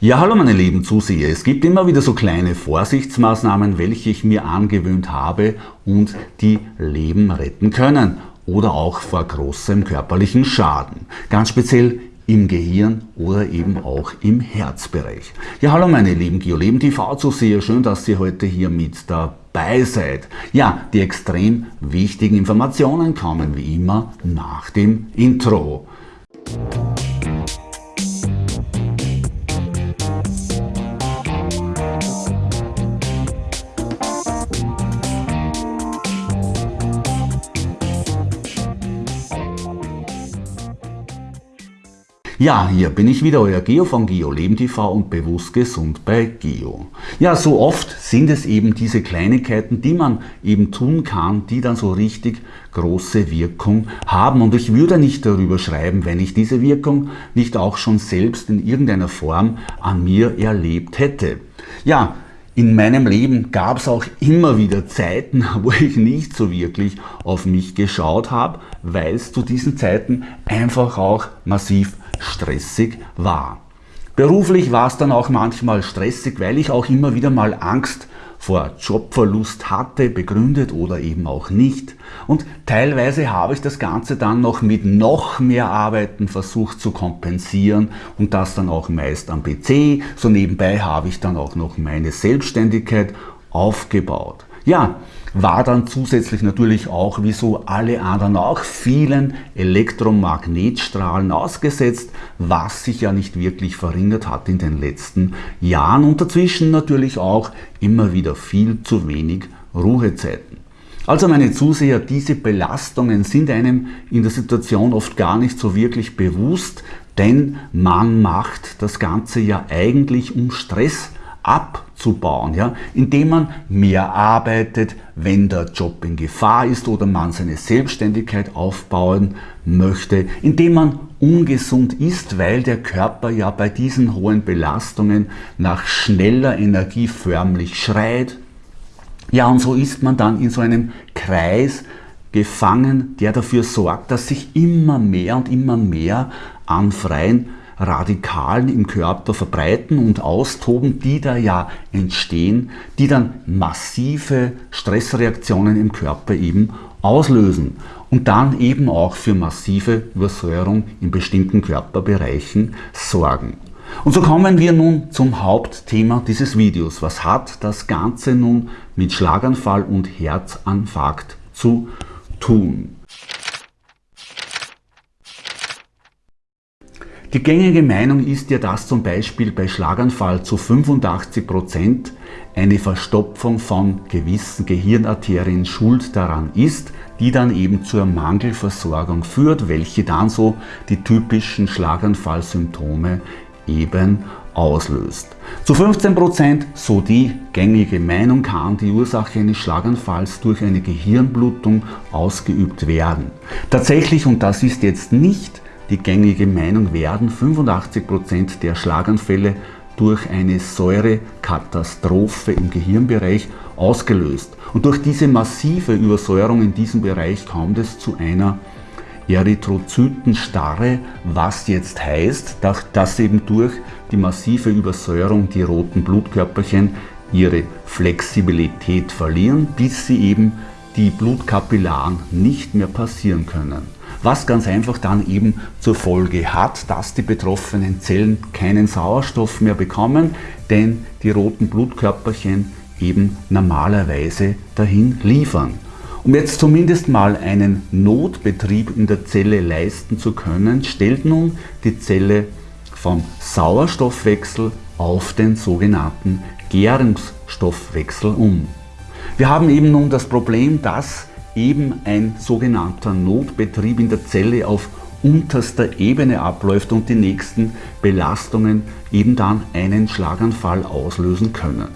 Ja, hallo meine lieben Zuseher. Es gibt immer wieder so kleine Vorsichtsmaßnahmen, welche ich mir angewöhnt habe und die Leben retten können oder auch vor großem körperlichen Schaden. Ganz speziell im Gehirn oder eben auch im Herzbereich. Ja, hallo meine lieben GeoLeben TV-Zuseher, schön, dass ihr heute hier mit dabei seid. Ja, die extrem wichtigen Informationen kommen wie immer nach dem Intro. Ja, hier bin ich wieder, euer Geo von Geo Leben TV und bewusst gesund bei Geo. Ja, so oft sind es eben diese Kleinigkeiten, die man eben tun kann, die dann so richtig große Wirkung haben. Und ich würde nicht darüber schreiben, wenn ich diese Wirkung nicht auch schon selbst in irgendeiner Form an mir erlebt hätte. Ja, in meinem Leben gab es auch immer wieder Zeiten, wo ich nicht so wirklich auf mich geschaut habe, weil es zu diesen Zeiten einfach auch massiv stressig war. Beruflich war es dann auch manchmal stressig, weil ich auch immer wieder mal Angst vor Jobverlust hatte, begründet oder eben auch nicht. Und teilweise habe ich das Ganze dann noch mit noch mehr Arbeiten versucht zu kompensieren und das dann auch meist am PC. So nebenbei habe ich dann auch noch meine Selbstständigkeit aufgebaut. Ja, war dann zusätzlich natürlich auch, wie so alle anderen auch, vielen Elektromagnetstrahlen ausgesetzt, was sich ja nicht wirklich verringert hat in den letzten Jahren und dazwischen natürlich auch immer wieder viel zu wenig Ruhezeiten. Also meine Zuseher, diese Belastungen sind einem in der Situation oft gar nicht so wirklich bewusst, denn man macht das Ganze ja eigentlich um Stress abzubauen, ja, indem man mehr arbeitet, wenn der Job in Gefahr ist oder man seine Selbstständigkeit aufbauen möchte, indem man ungesund ist, weil der Körper ja bei diesen hohen Belastungen nach schneller Energie förmlich schreit. Ja, und so ist man dann in so einem Kreis gefangen, der dafür sorgt, dass sich immer mehr und immer mehr an freien Radikalen im Körper verbreiten und austoben, die da ja entstehen, die dann massive Stressreaktionen im Körper eben auslösen und dann eben auch für massive Übersäuerung in bestimmten Körperbereichen sorgen. Und so kommen wir nun zum Hauptthema dieses Videos. Was hat das Ganze nun mit Schlaganfall und Herzinfarkt zu tun? Die gängige Meinung ist ja, dass zum Beispiel bei Schlaganfall zu 85 Prozent eine Verstopfung von gewissen Gehirnarterien schuld daran ist, die dann eben zur Mangelversorgung führt, welche dann so die typischen Schlaganfallsymptome eben auslöst. Zu 15%, Prozent, so die gängige Meinung, kann die Ursache eines Schlaganfalls durch eine Gehirnblutung ausgeübt werden. Tatsächlich, und das ist jetzt nicht die gängige Meinung werden 85% der Schlaganfälle durch eine Säurekatastrophe im Gehirnbereich ausgelöst. Und durch diese massive Übersäuerung in diesem Bereich kommt es zu einer Erythrozytenstarre, was jetzt heißt, dass eben durch die massive Übersäuerung die roten Blutkörperchen ihre Flexibilität verlieren, bis sie eben die Blutkapillaren nicht mehr passieren können was ganz einfach dann eben zur Folge hat, dass die betroffenen Zellen keinen Sauerstoff mehr bekommen, denn die roten Blutkörperchen eben normalerweise dahin liefern. Um jetzt zumindest mal einen Notbetrieb in der Zelle leisten zu können, stellt nun die Zelle vom Sauerstoffwechsel auf den sogenannten Gärungsstoffwechsel um. Wir haben eben nun das Problem, dass eben ein sogenannter Notbetrieb in der Zelle auf unterster Ebene abläuft und die nächsten Belastungen eben dann einen Schlaganfall auslösen können.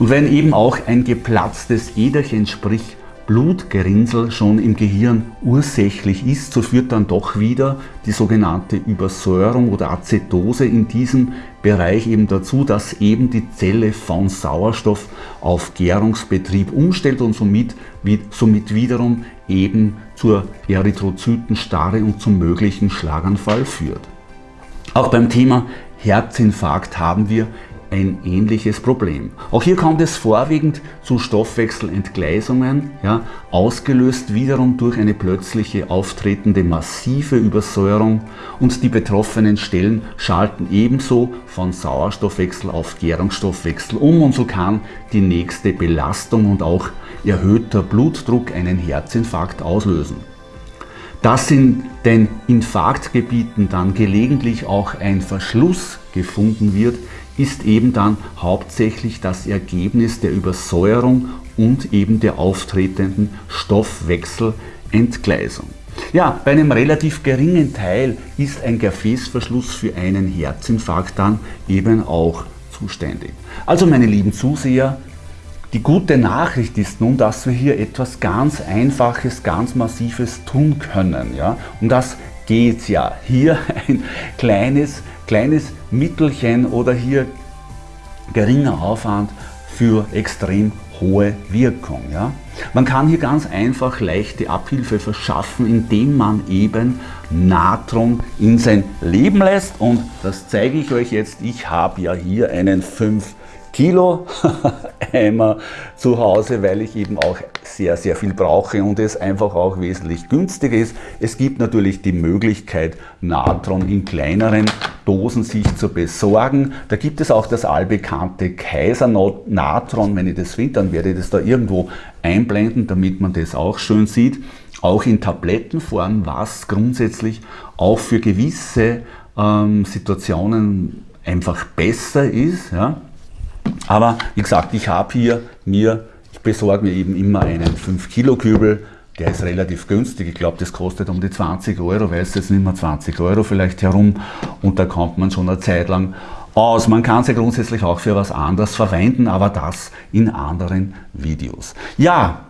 Und wenn eben auch ein geplatztes Äderchen, sprich Blutgerinnsel schon im Gehirn ursächlich ist, so führt dann doch wieder die sogenannte Übersäuerung oder Acetose in diesem Bereich eben dazu, dass eben die Zelle von Sauerstoff auf Gärungsbetrieb umstellt und somit, somit wiederum eben zur Erythrozytenstarre und zum möglichen Schlaganfall führt. Auch beim Thema Herzinfarkt haben wir ein ähnliches Problem. Auch hier kommt es vorwiegend zu Stoffwechselentgleisungen, ja, ausgelöst wiederum durch eine plötzliche auftretende massive Übersäuerung und die betroffenen Stellen schalten ebenso von Sauerstoffwechsel auf Gärungsstoffwechsel um und so kann die nächste Belastung und auch erhöhter Blutdruck einen Herzinfarkt auslösen. Dass in den Infarktgebieten dann gelegentlich auch ein Verschluss gefunden wird, ist eben dann hauptsächlich das Ergebnis der Übersäuerung und eben der auftretenden Stoffwechselentgleisung. Ja, bei einem relativ geringen Teil ist ein Gefäßverschluss für einen Herzinfarkt dann eben auch zuständig. Also meine lieben Zuseher, die gute Nachricht ist nun, dass wir hier etwas ganz Einfaches, ganz Massives tun können. Ja? Um das geht es ja. Hier ein kleines, kleines Mittelchen oder hier geringer Aufwand für extrem hohe Wirkung. Ja? Man kann hier ganz einfach leichte Abhilfe verschaffen, indem man eben Natron in sein Leben lässt und das zeige ich euch jetzt. Ich habe ja hier einen 5 Kilo Eimer zu Hause, weil ich eben auch sehr, sehr viel brauche und es einfach auch wesentlich günstiger ist. Es gibt natürlich die Möglichkeit, Natron in kleineren Dosen sich zu besorgen. Da gibt es auch das allbekannte Kaiser Natron. Wenn ich das finde, dann werde ich das da irgendwo einblenden, damit man das auch schön sieht. Auch in Tablettenform, was grundsätzlich auch für gewisse ähm, Situationen einfach besser ist. Ja. Aber wie gesagt, ich habe hier mir, ich besorge mir eben immer einen 5 Kilo Kübel, der ist relativ günstig. Ich glaube, das kostet um die 20 Euro, weiß jetzt nicht mehr 20 Euro vielleicht herum und da kommt man schon eine Zeit lang aus. Man kann sie grundsätzlich auch für was anderes verwenden, aber das in anderen Videos. Ja,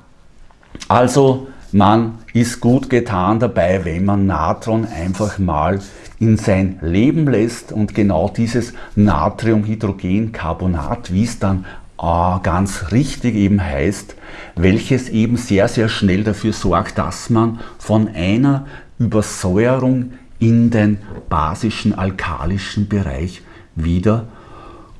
also man ist gut getan dabei, wenn man Natron einfach mal in sein Leben lässt und genau dieses Natriumhydrogencarbonat, wie es dann äh, ganz richtig eben heißt, welches eben sehr, sehr schnell dafür sorgt, dass man von einer Übersäuerung in den basischen alkalischen Bereich wieder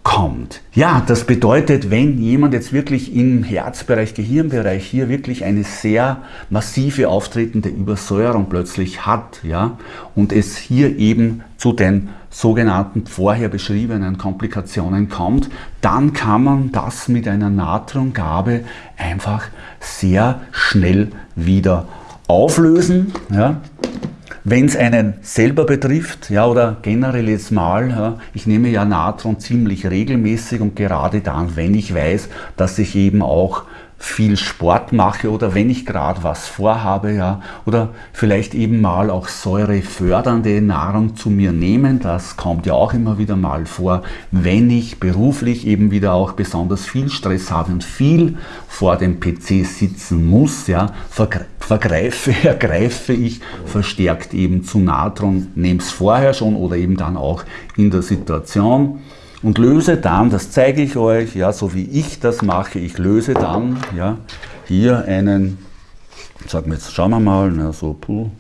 kommt. Ja, das bedeutet, wenn jemand jetzt wirklich im Herzbereich, Gehirnbereich hier wirklich eine sehr massive auftretende Übersäuerung plötzlich hat, ja, und es hier eben zu den sogenannten vorher beschriebenen Komplikationen kommt, dann kann man das mit einer Natriumgabe einfach sehr schnell wieder auflösen. Ja. Wenn es einen selber betrifft, ja, oder generell jetzt mal, ja, ich nehme ja Natron ziemlich regelmäßig und gerade dann, wenn ich weiß, dass ich eben auch viel Sport mache oder wenn ich gerade was vorhabe, ja, oder vielleicht eben mal auch säurefördernde Nahrung zu mir nehmen, das kommt ja auch immer wieder mal vor, wenn ich beruflich eben wieder auch besonders viel Stress habe und viel vor dem PC sitzen muss, ja, vergreife, ergreife ich verstärkt eben zu Natron, nehme es vorher schon oder eben dann auch in der Situation und löse dann, das zeige ich euch, ja, so wie ich das mache, ich löse dann ja, hier einen, sagen wir jetzt, schauen wir mal, na, so, puh,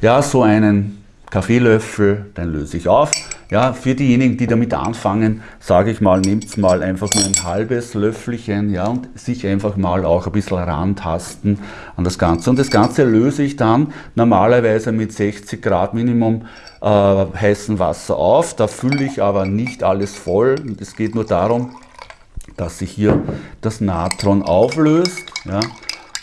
ja, so einen Kaffeelöffel, den löse ich auf. Ja, für diejenigen, die damit anfangen, sage ich mal, nehmt mal einfach nur ein halbes Löffelchen ja, und sich einfach mal auch ein bisschen rantasten an das Ganze. Und das Ganze löse ich dann normalerweise mit 60 Grad Minimum äh, heißen Wasser auf. Da fülle ich aber nicht alles voll. Es geht nur darum, dass sich hier das Natron auflöst ja,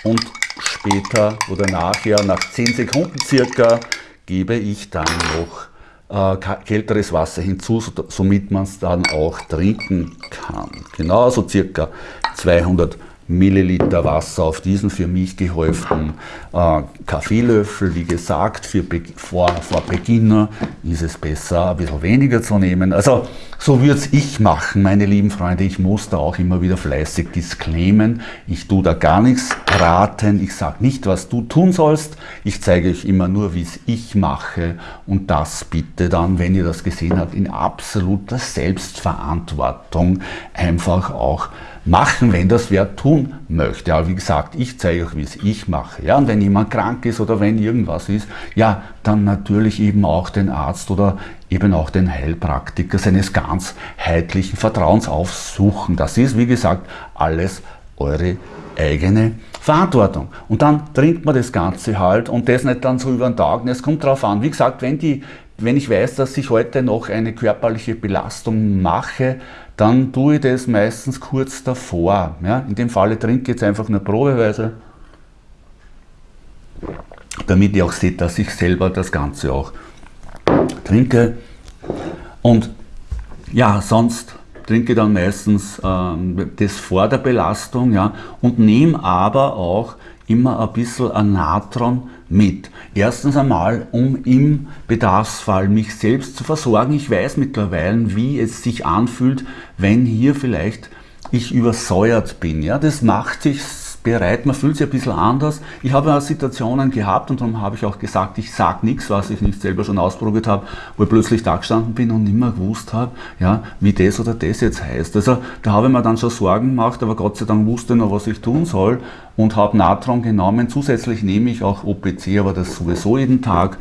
und später oder nachher, nach 10 Sekunden circa, gebe ich dann noch äh, kälteres Wasser hinzu, somit man es dann auch trinken kann. Genauso circa 200 Milliliter Wasser auf diesen für mich gehäuften äh, Kaffeelöffel. Wie gesagt, für vor, vor Beginner ist es besser, ein bisschen weniger zu nehmen. Also so würde es ich machen, meine lieben Freunde. Ich muss da auch immer wieder fleißig disclaimen. Ich tue da gar nichts raten. Ich sage nicht, was du tun sollst. Ich zeige euch immer nur, wie es ich mache. Und das bitte dann, wenn ihr das gesehen habt, in absoluter Selbstverantwortung einfach auch machen, wenn das wer tun möchte. Aber wie gesagt, ich zeige euch, wie es ich mache. Ja, und wenn jemand krank ist oder wenn irgendwas ist, ja, dann natürlich eben auch den Arzt oder eben auch den Heilpraktiker seines ganzheitlichen Vertrauens aufsuchen. Das ist, wie gesagt, alles eure eigene Verantwortung. Und dann trinkt man das Ganze halt und das nicht dann so über den Tag. Und es kommt darauf an, wie gesagt, wenn, die, wenn ich weiß, dass ich heute noch eine körperliche Belastung mache, dann tue ich das meistens kurz davor. Ja? In dem Falle trinke ich jetzt einfach nur probeweise, damit ihr auch seht, dass ich selber das Ganze auch trinke. Und ja, sonst trinke dann meistens ähm, das vor der Belastung ja, und nehme aber auch immer ein bisschen an Natron mit. Erstens einmal, um im Bedarfsfall mich selbst zu versorgen. Ich weiß mittlerweile, wie es sich anfühlt, wenn hier vielleicht ich übersäuert bin. Ja, das macht sich bereit, man fühlt sich ein bisschen anders. Ich habe ja Situationen gehabt und darum habe ich auch gesagt, ich sage nichts, was ich nicht selber schon ausprobiert habe, wo ich plötzlich da gestanden bin und nicht mehr gewusst habe, ja, wie das oder das jetzt heißt. Also da habe ich mir dann schon Sorgen gemacht, aber Gott sei Dank wusste noch, was ich tun soll und habe Natron genommen. Zusätzlich nehme ich auch OPC, aber das sowieso jeden Tag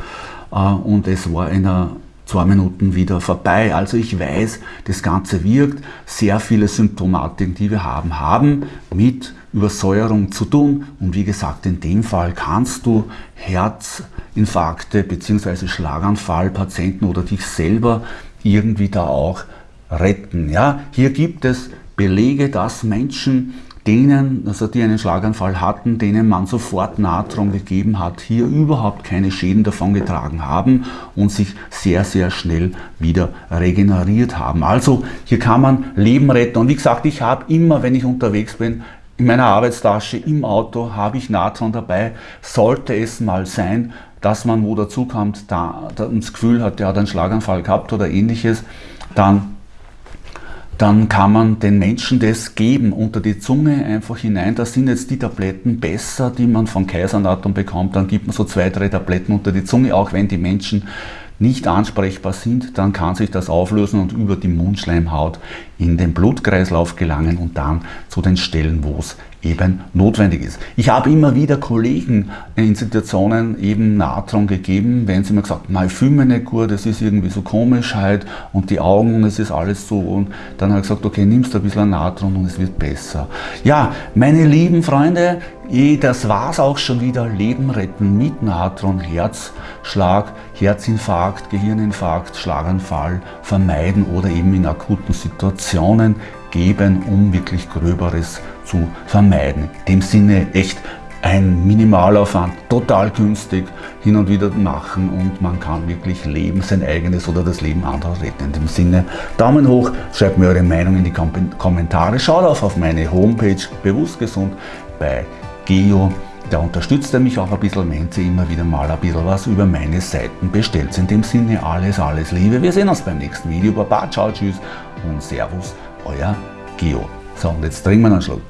äh, und es war einer zwei Minuten wieder vorbei. Also ich weiß, das Ganze wirkt. Sehr viele Symptomatiken, die wir haben, haben mit Übersäuerung zu tun. Und wie gesagt, in dem Fall kannst du Herzinfarkte bzw. Schlaganfallpatienten oder dich selber irgendwie da auch retten. Ja, hier gibt es Belege, dass Menschen denen, also die einen Schlaganfall hatten, denen man sofort Natron gegeben hat, hier überhaupt keine Schäden davon getragen haben und sich sehr, sehr schnell wieder regeneriert haben. Also hier kann man Leben retten. Und wie gesagt, ich habe immer, wenn ich unterwegs bin, in meiner Arbeitstasche im Auto habe ich Natron dabei. Sollte es mal sein, dass man wo dazu kommt, da, da das Gefühl hat, der hat einen Schlaganfall gehabt oder ähnliches, dann dann kann man den Menschen das geben, unter die Zunge einfach hinein. Da sind jetzt die Tabletten besser, die man von Kaisernatum bekommt. Dann gibt man so zwei, drei Tabletten unter die Zunge, auch wenn die Menschen nicht ansprechbar sind, dann kann sich das auflösen und über die Mundschleimhaut in den Blutkreislauf gelangen und dann zu den Stellen, wo es eben notwendig ist. Ich habe immer wieder Kollegen in Situationen eben Natron gegeben, wenn sie mir gesagt haben, ich fühle mich nicht gut, es ist irgendwie so komisch halt und die Augen, es ist alles so und dann habe ich gesagt, okay, nimmst du ein bisschen Natron und es wird besser. Ja, meine lieben Freunde, das war es auch schon wieder, Leben retten mit Natron, Herzschlag, Herzinfarkt, Gehirninfarkt, Schlaganfall vermeiden oder eben in akuten Situationen geben, um wirklich Gröberes zu vermeiden. In dem Sinne echt ein Minimalaufwand, total günstig, hin und wieder machen und man kann wirklich leben, sein eigenes oder das Leben anderer retten. In dem Sinne, Daumen hoch, schreibt mir eure Meinung in die Kommentare, schaut auf, auf meine Homepage Bewusst Gesund bei Geo. Da unterstützt er mich auch ein bisschen, wenn sie immer wieder mal ein bisschen was über meine Seiten bestellt. In dem Sinne alles, alles Liebe. Wir sehen uns beim nächsten Video. Baba, ciao, tschüss und Servus, euer Geo. So, und jetzt trinken wir einen Schluck.